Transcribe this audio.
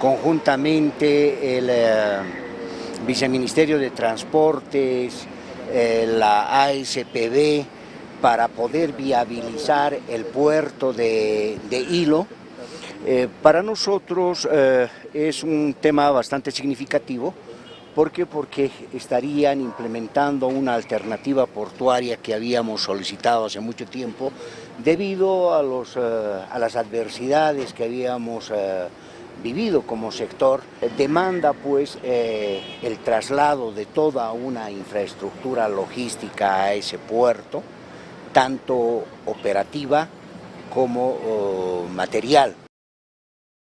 Conjuntamente el eh, Viceministerio de Transportes, eh, la ASPB, para poder viabilizar el puerto de, Hilo, eh, para nosotros es un tema bastante significativo, ¿Por qué? Porque estarían implementando una alternativa portuaria que habíamos solicitado hace mucho tiempo debido a, los, a las adversidades que habíamos vivido como sector. Demanda pues eh, el traslado de toda una infraestructura logística a ese puerto, tanto operativa como oh, material.